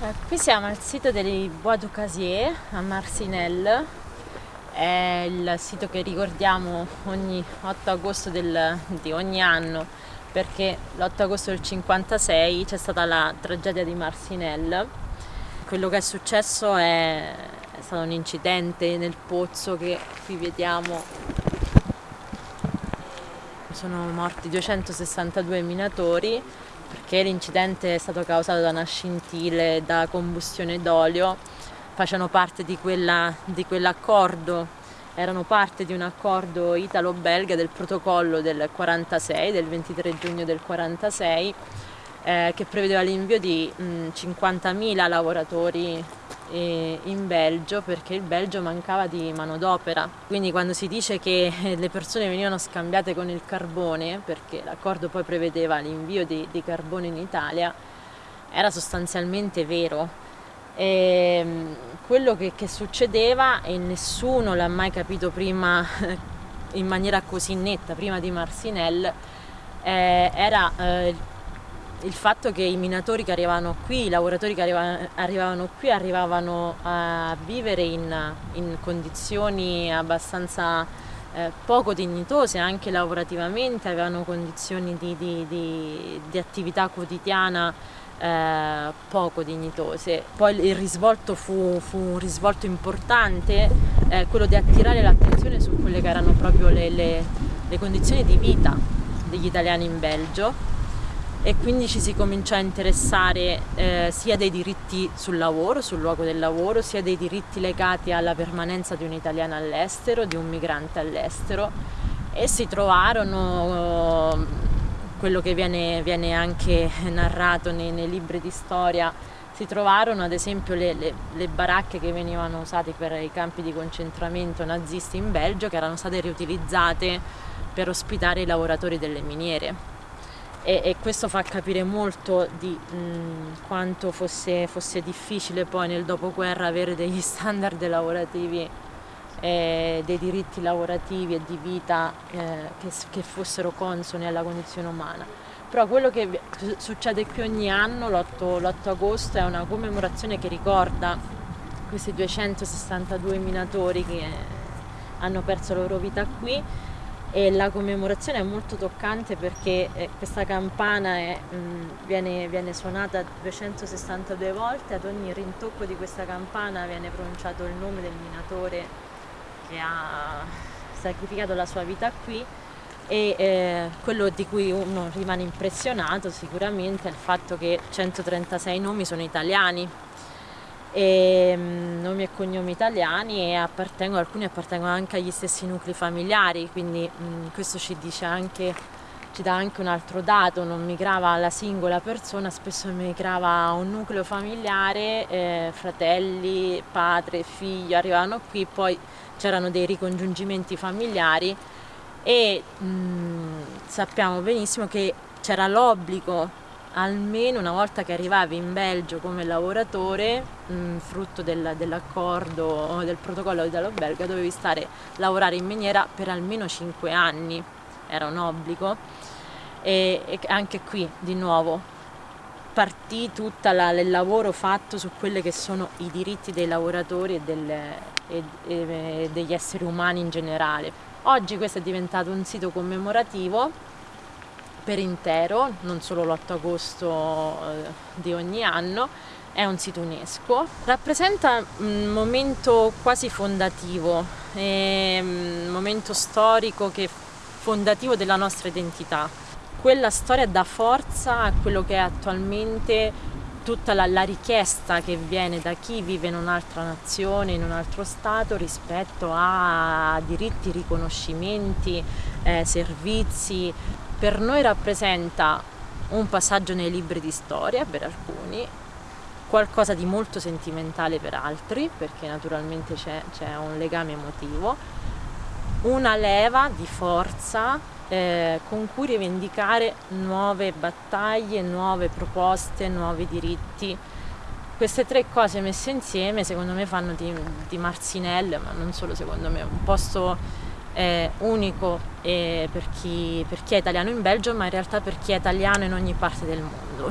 Eh, qui siamo al sito dei Bois du Casier a Marcinelle, è il sito che ricordiamo ogni 8 agosto del, di ogni anno perché l'8 agosto del 56 c'è stata la tragedia di Marcinelle. Quello che è successo è, è stato un incidente nel pozzo che qui vediamo. Sono morti 262 minatori perché l'incidente è stato causato da una scintille da combustione d'olio, facevano parte di, quella, di quell'accordo, erano parte di un accordo italo-belga del protocollo del 46, del 23 giugno del 46, eh, che prevedeva l'invio di 50.000 lavoratori in Belgio perché il Belgio mancava di manodopera. Quindi quando si dice che le persone venivano scambiate con il carbone, perché l'accordo poi prevedeva l'invio di, di, carbone in Italia, era sostanzialmente vero. E ehm, quello che, che succedeva, e nessuno l'ha mai capito prima in maniera così netta, prima di Marcinelle, eh, era eh, il fatto che i minatori che arrivavano qui, i lavoratori che arrivavano, qui, arrivavano a vivere in, in condizioni abbastanza eh, poco dignitose anche lavorativamente, avevano condizioni di, di, di, di attività quotidiana eh, poco dignitose. Poi il risvolto fu, fu un risvolto importante, eh, quello di attirare l'attenzione su quelle che erano proprio le, le, le condizioni di vita degli italiani in Belgio e quindi ci si cominciò a interessare eh, sia dei diritti sul lavoro, sul luogo del lavoro, sia dei diritti legati alla permanenza di un italiano all'estero, di un migrante all'estero. E si trovarono eh, quello che viene, viene anche narrato nei, nei, libri di storia, si trovarono ad esempio le, le, le baracche che venivano usate per i campi di concentramento nazisti in Belgio che erano state riutilizzate per ospitare i lavoratori delle miniere e, e questo fa capire molto di mh, quanto fosse, fosse, difficile poi nel dopoguerra avere degli standard lavorativi e dei diritti lavorativi e di vita eh, che, che, fossero consoni alla condizione umana. Però quello che succede qui ogni anno, l'8 agosto, è una commemorazione che ricorda questi 262 minatori che hanno perso la loro vita qui e la commemorazione è molto toccante perché eh, questa campana è, mh, viene, viene, suonata 262 volte, ad ogni rintocco di questa campana viene pronunciato il nome del minatore che ha sacrificato la sua vita qui e eh, quello di cui uno rimane impressionato sicuramente è il fatto che 136 nomi sono italiani e, um, nomi e cognomi italiani e appartengono, alcuni appartengono anche agli stessi nuclei familiari, quindi um, questo ci dice anche ci dà anche un altro dato, non migrava la singola persona, spesso migrava un nucleo familiare, eh, fratelli, padre, figlio, arrivavano qui, poi c'erano dei ricongiungimenti familiari e mh, mm, sappiamo benissimo che c'era l'obbligo almeno una volta che arrivavi in Belgio come lavoratore, mh, mm, frutto del, dell'accordo, del protocollo italo-belga, dovevi stare, lavorare in miniera per almeno 5 anni, era un obbligo. E, e anche qui, di nuovo, partì tutto il lavoro fatto su quelli che sono i diritti dei lavoratori e, del, e, e degli esseri umani in generale. Oggi questo è diventato un sito commemorativo per intero, non solo l'8 agosto eh, di ogni anno, è un sito UNESCO. Rappresenta un momento quasi fondativo, un momento storico che fondativo della nostra identità. Quella storia dà forza a quello che è attualmente tutta la, la, richiesta che viene da chi vive in un'altra nazione, in un altro stato rispetto a diritti, riconoscimenti, eh, servizi, per noi rappresenta un passaggio nei libri di storia per alcuni, qualcosa di molto sentimentale per altri, perché naturalmente c'è, un legame emotivo, una leva di forza eh, con cui rivendicare nuove battaglie, nuove proposte, nuovi diritti. Queste tre cose messe insieme secondo me fanno di, di Marzinelle, ma non solo secondo me, un posto eh, unico eh, per, chi, per chi è italiano in Belgio, ma in realtà per chi è italiano in ogni parte del mondo.